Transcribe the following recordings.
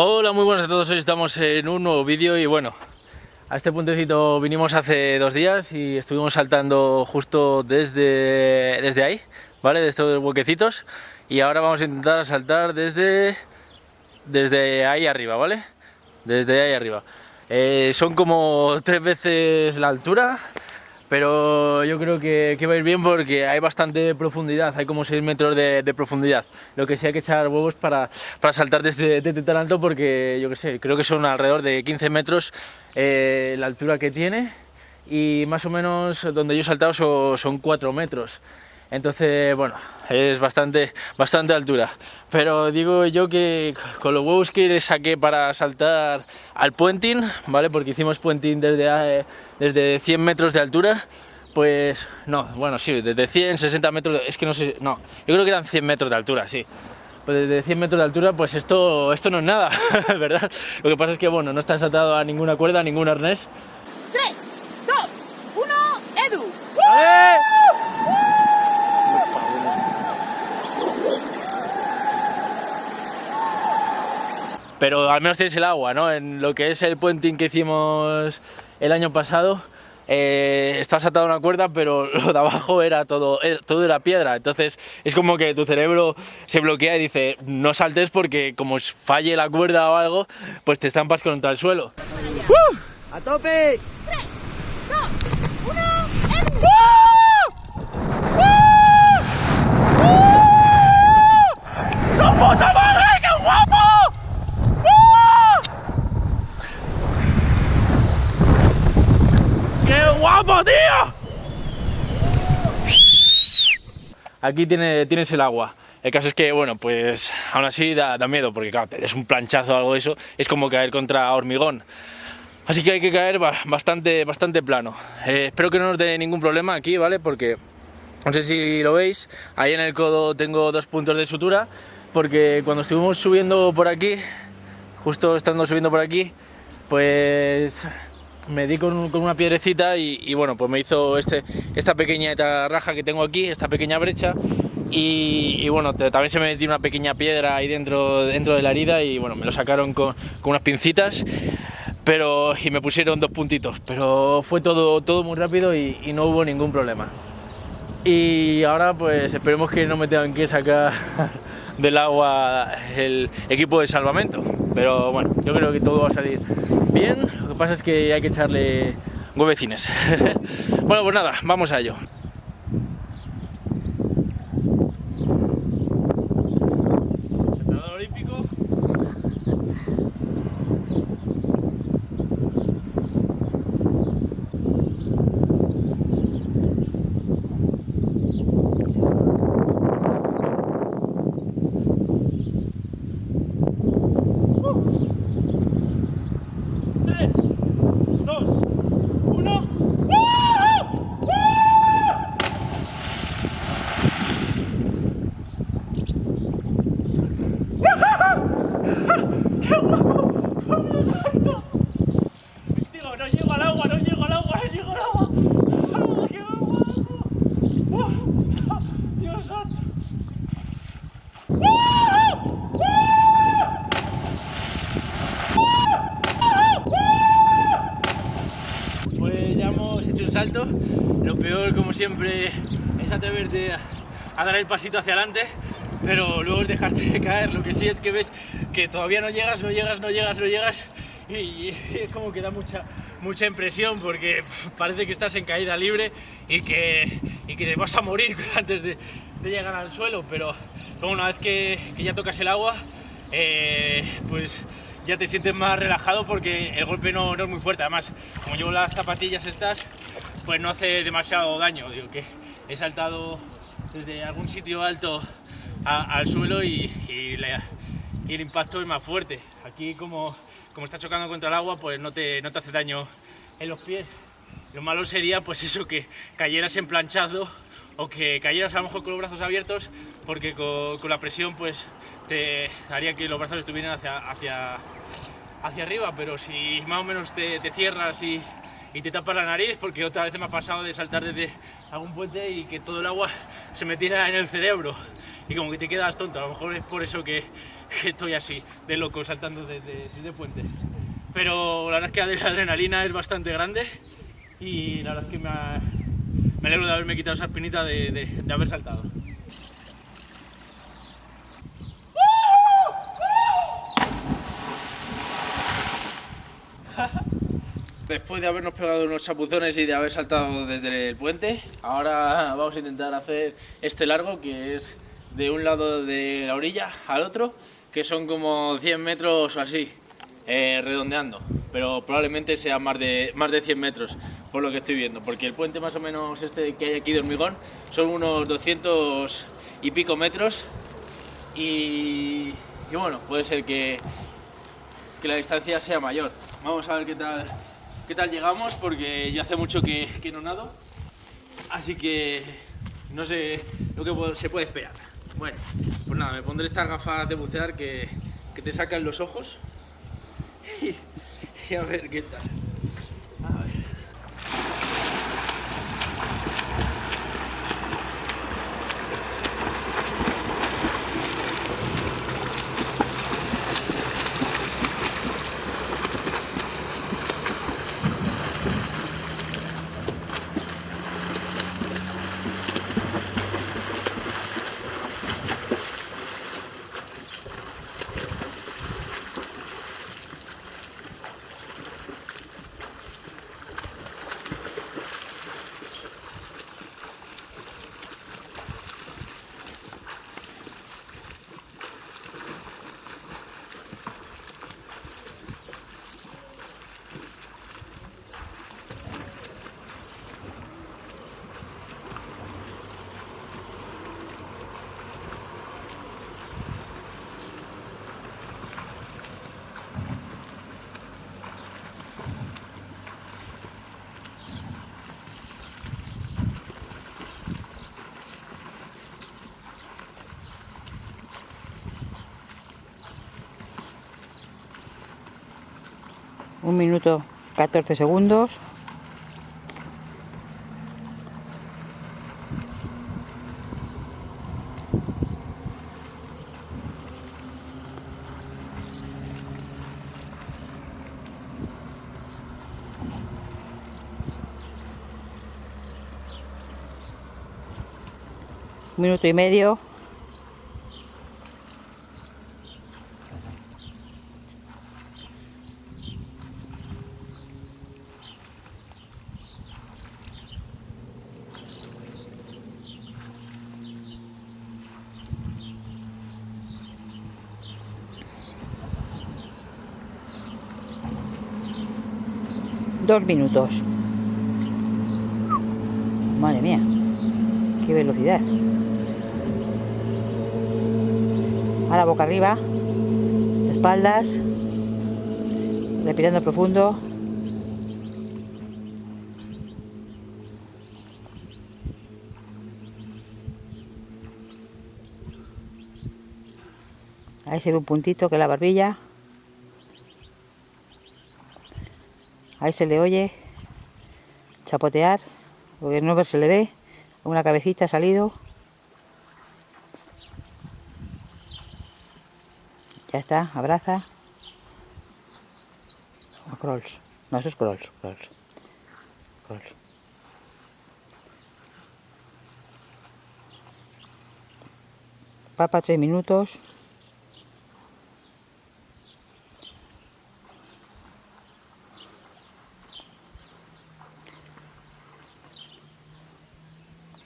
Hola, muy buenas a todos, hoy estamos en un nuevo vídeo y bueno, a este puentecito vinimos hace dos días y estuvimos saltando justo desde, desde ahí, ¿vale? De estos huequecitos y ahora vamos a intentar saltar desde, desde ahí arriba, ¿vale? Desde ahí arriba. Eh, son como tres veces la altura, pero yo creo que, que, va a ir bien porque hay bastante profundidad, hay como 6 metros de, profundidad. Lo que sí hay que echar huevos para, para saltar desde, desde, tan alto porque yo que sé, creo que son alrededor de 15 metros eh, la altura que tiene y más o menos donde yo he saltado son, son 4 metros. Entonces, bueno, es bastante, bastante altura. Pero digo yo que con los huevos que le saqué para saltar al puenting, ¿vale? Porque hicimos puenting desde, desde 100 metros de altura, pues no, bueno, sí, desde 100, 60 metros, es que no sé, no, yo creo que eran 100 metros de altura, sí. Pues desde 100 metros de altura, pues esto, esto no es nada, ¿verdad? Lo que pasa es que, bueno, no está saltado a ninguna cuerda, a ningún arnés. 3, 2, 1, Edu. ¡Vale! Pero al menos tienes el agua, ¿no? En lo que es el puenting que hicimos el año pasado, eh, estabas atado a una cuerda, pero lo de abajo era todo, era, todo era piedra, entonces es como que tu cerebro se bloquea y dice, no saltes porque como falle la cuerda o algo, pues te estampas contra el suelo. ¡Uh! ¡A tope! 3, 2, 1, Edu. ¡Tu puta madre, qué guapo! ¡Qué guapo, tío! Tiene, tienes el agua. El caso es que, bueno, pues aún así da, da miedo, porque claro, te des un planchazo o algo de eso, es como caer contra hormigón. Así que hay que caer bastante, bastante plano. Eh, espero que no nos dé ningún problema aquí, ¿vale? Porque, no sé si lo veis, ahí en el codo tengo dos puntos de sutura, porque cuando estuvimos subiendo por aquí, justo estando subiendo por aquí, pues me di con, una piedrecita y, bueno, pues me hizo este, esta pequeña raja que tengo aquí, esta pequeña brecha y, bueno, también se me metió una pequeña piedra ahí dentro, dentro de la herida y bueno, me lo sacaron con, con unas pincitas pero y me pusieron dos puntitos, pero fue todo, todo muy rápido y, y no hubo ningún problema. Y ahora pues esperemos que no me tengan que sacar del agua el equipo de salvamento, pero bueno, yo creo que todo va a salir bien, lo que pasa es que hay que echarle huevecines. bueno, pues nada, vamos a ello. Siempre, es atreverte a, dar el pasito hacia adelante, pero luego es dejarte caer. Lo que sí es que ves que todavía no llegas, no llegas, no llegas, no llegas, y, es como que da mucha, mucha impresión porque parece que estás en caída libre y que, y que te vas a morir antes de, llegar al suelo, pero, pero una vez que, que ya tocas el agua, eh, pues ya te sientes más relajado porque el golpe no, no, es muy fuerte. Además, como llevo las zapatillas estas, pues no hace demasiado daño. Digo que he saltado desde algún sitio alto al suelo y, el impacto es más fuerte. Aquí como, como está chocando contra el agua, pues no te, no te hace daño en los pies. Lo malo sería pues eso, que cayeras en planchado o que cayeras a lo mejor con los brazos abiertos porque con, con la presión pues te haría que los brazos estuvieran hacia, hacia, hacia arriba, pero si más o menos te, te cierras y, y, te tapas la nariz, porque otra vez me ha pasado de saltar desde algún puente y que todo el agua se metiera en el cerebro y como que te quedas tonto. A lo mejor es por eso que, estoy así, de loco, saltando desde de, puente. Pero la verdad es que la adrenalina es bastante grande y la verdad es que me, me alegro de haberme quitado esa espinita de, de- de haber saltado. Después de habernos pegado unos chapuzones y de haber saltado desde el puente, ahora vamos a intentar hacer este largo que es de un lado de la orilla al otro, que son como 100 metros o así, eh, redondeando, pero probablemente sea más de, más de 100 metros, por lo que estoy viendo, porque el puente más o menos este que hay aquí de hormigón son unos 200 y pico metros y, y bueno, puede ser que, que la distancia sea mayor. Vamos a ver qué tal, qué tal llegamos, porque yo hace mucho que, no nado, así que no sé lo que se puede esperar. Bueno, pues nada, me pondré estas gafas de bucear que, te sacan los ojos y a ver qué tal. un minuto 14 segundos. Minuto y medio. Dos minutos. Madre mía, qué velocidad. Ahora boca arriba, espaldas, respirando profundo. Ahí se ve un puntito que es la barbilla. Ahí se le oye chapotear, porque no se le ve, una cabecita ha salido. Ya está, abraza. A Krolls. No, eso es Krolls, Krolls. Krolls. Papa tres minutos.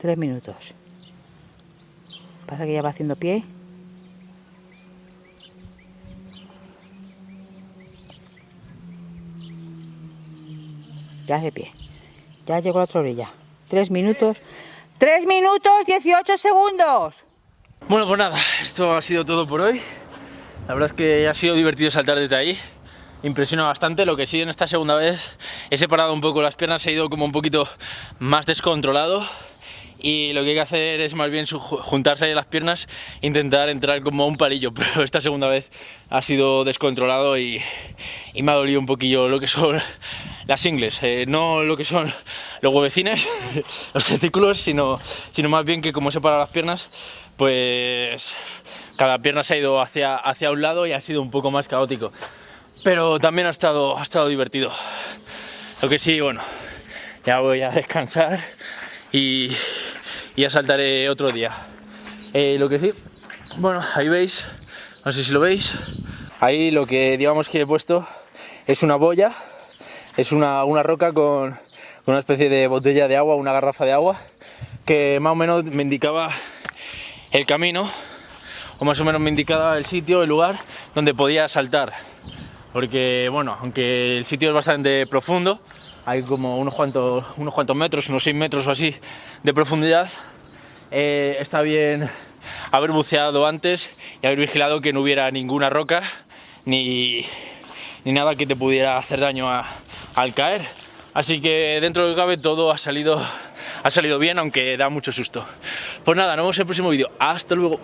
Tres minutos. Pasa que ya va haciendo pie. Ya hace pie. Ya llegó a la otra orilla. Tres minutos. Tres minutos, 18 segundos. Bueno, pues nada, esto ha sido todo por hoy. La verdad es que ha sido divertido saltar desde ahí. Impresiona bastante, lo que sí en esta segunda vez he separado un poco las piernas, he ido como un poquito más descontrolado y lo que hay que hacer es más bien juntarse las piernas e intentar entrar como un palillo, pero esta segunda vez ha sido descontrolado y, y me ha dolido un poquillo lo que son las ingles, eh, no lo que son los huevecines, los testículos, sino, sino más bien que como he separado las piernas, pues cada pierna se ha ido hacia, hacia un lado y ha sido un poco más caótico. Pero también ha estado, ha estado divertido. Lo que sí, bueno, ya voy a descansar y, y ya saltaré otro día. Eh, lo que sí, bueno, ahí veis, no sé si lo veis, ahí lo que digamos que he puesto es una boya, es una, una roca con, con una especie de botella de agua, una garrafa de agua, que más o menos me indicaba el camino, o más o menos me indicaba el sitio, el lugar donde podía saltar. Porque, bueno, aunque el sitio es bastante profundo, hay como unos cuantos, unos cuantos metros, unos 6 metros o así de profundidad, eh, está bien haber buceado antes y haber vigilado que no hubiera ninguna roca ni, ni nada que te pudiera hacer daño al caer. Así que dentro de lo que cabe todo ha salido, ha salido bien, aunque da mucho susto. Pues nada, nos vemos en el próximo vídeo. Hasta luego.